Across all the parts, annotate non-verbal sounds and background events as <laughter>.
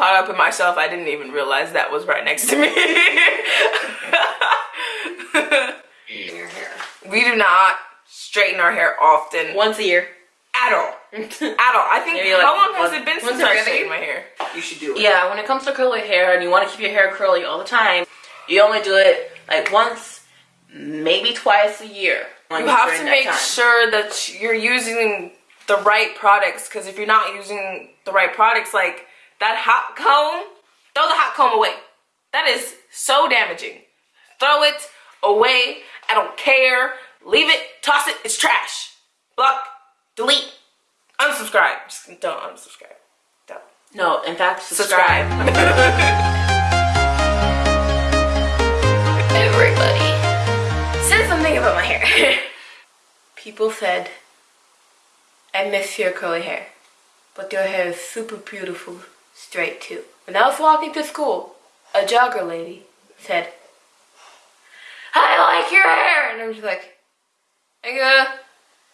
caught up in myself, I didn't even realize that was right next to me. <laughs> We do not straighten our hair often. Once a year. At all. At all. I think, Maybe how like long has it been since I every straightened my hair? You should do it. Yeah, when it comes to curly hair and you want to keep your hair curly all the time, you only do it like once, maybe twice a year. You have to make sure that you're using the right products because if you're not using the right products, like that hot comb, throw the hot comb away. That is so damaging. Throw it away. I don't care. Leave it. Toss it. It's trash. Block. Delete. Unsubscribe. Just don't unsubscribe. Don't. No, in fact, subscribe. <laughs> Everybody said something about my hair. <laughs> People said, I miss your curly hair, but your hair is super beautiful straight too. When I was walking to school, a jogger lady said, I like your hair, and I'm just like, I.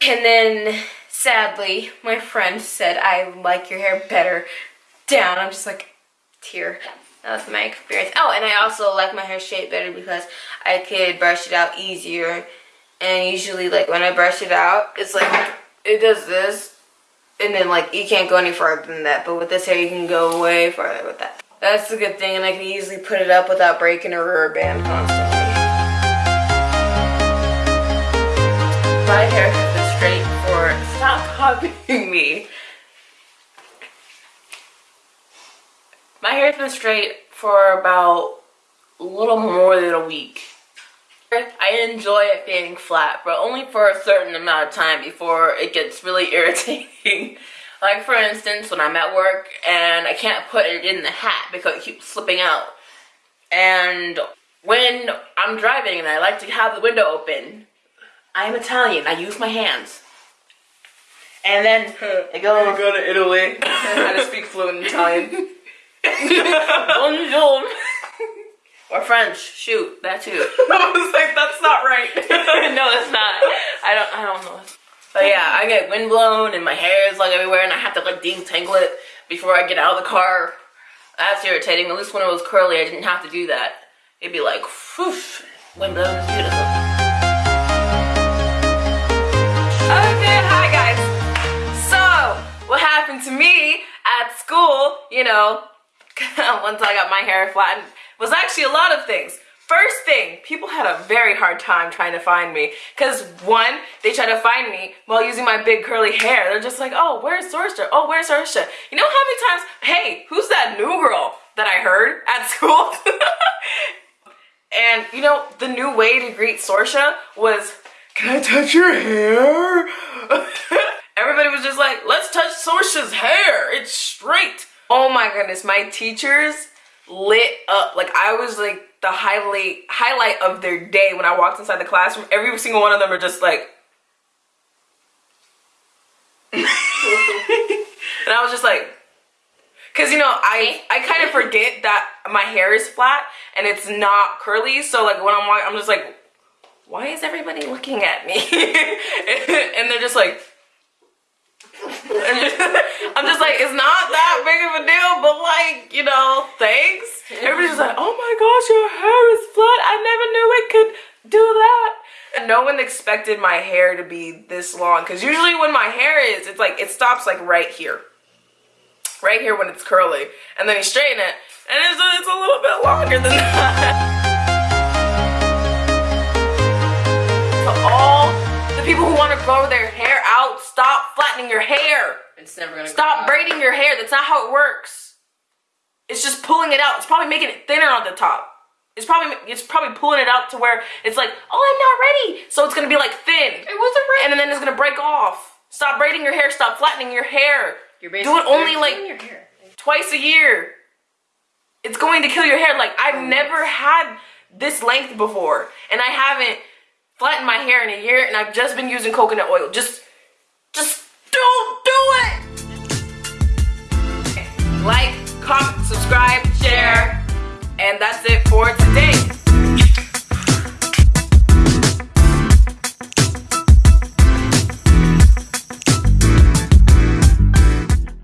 And then sadly, my friend said, I like your hair better down. I'm just like, tear. That was my experience. Oh, and I also like my hair straight better because I could brush it out easier. And usually, like, when I brush it out, it's like, it does this. And then, like, you can't go any farther than that. But with this hair, you can go way farther with that. That's a good thing. And I can easily put it up without breaking a rubber band constantly. My hair has been straight for. Stop copying me. My hair's been straight for about a little more than a week. I enjoy it being flat, but only for a certain amount of time before it gets really <laughs> irritating. like for instance, when I'm at work and I can't put it in the hat because it keeps slipping out. And when I'm driving and I like to have the window open, I'm Italian, I use my hands. And then <laughs> it goes, go to Italy. <laughs> To speak fluent Italian. bonjour. Or French, shoot, that too. <laughs> I was like, that's not right. <laughs> no, it's not. I don't. I don't know. But yeah, I get windblown and my hair is like everywhere, and I have to like detangle it before I get out of the car. That's irritating. At least when it was curly, I didn't have to do that. It'd be like, whoosh, windblown is beautiful. Okay, hi guys. So, what happened to me at school, you know, <laughs> once I got my hair flattened, was actually a lot of things. First thing, people had a very hard time trying to find me. Because one, they try to find me while using my big curly hair. They're just like, oh, where's Sorsha? Oh, where's Sorsha? You know how many times, hey, who's that new girl that I heard at school? <laughs> and, you know, the new way to greet Sorsha was, can I touch your hair? <laughs> Everybody was just like, let's touch Sorsha's hair. It's straight. Oh my goodness, my teachers lit up. Like I was like the highlight highlight of their day when I walked inside the classroom. Every single one of them are just like <laughs> And I was just like Cause you know, I I kind of forget that my hair is flat and it's not curly. So like when I'm walking, I'm just like, why is everybody looking at me? <laughs> and they're just like, <laughs> I'm just like, it's not that big of a deal, but like, you know, thanks. Everybody's like, oh my gosh, your hair is flat. I never knew it could do that. And no one expected my hair to be this long. Cause usually when my hair is, it's like, it stops like right here. Right here when it's curly. And then you straighten it, and it's it's a little bit longer than <laughs> that. People who want to grow their hair out, stop flattening your hair. It's never gonna Stop braiding your hair. That's not how it works. It's just pulling it out. It's probably making it thinner on the top. It's probably it's probably pulling it out to where it's like, oh, I'm not ready. So it's gonna be like thin. It wasn't right. And then it's gonna break off. Stop braiding your hair. Stop flattening your hair. You're Do it only like twice a year. It's going to kill your hair. Like I've oh never had this length before, and I haven't flattened my hair in a year, and I've just been using coconut oil. Just, just don't do it. Like, comment, subscribe, share, and that's it for today.